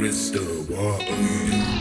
crystal wall.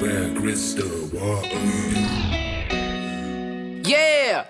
Where crystal water. Yeah.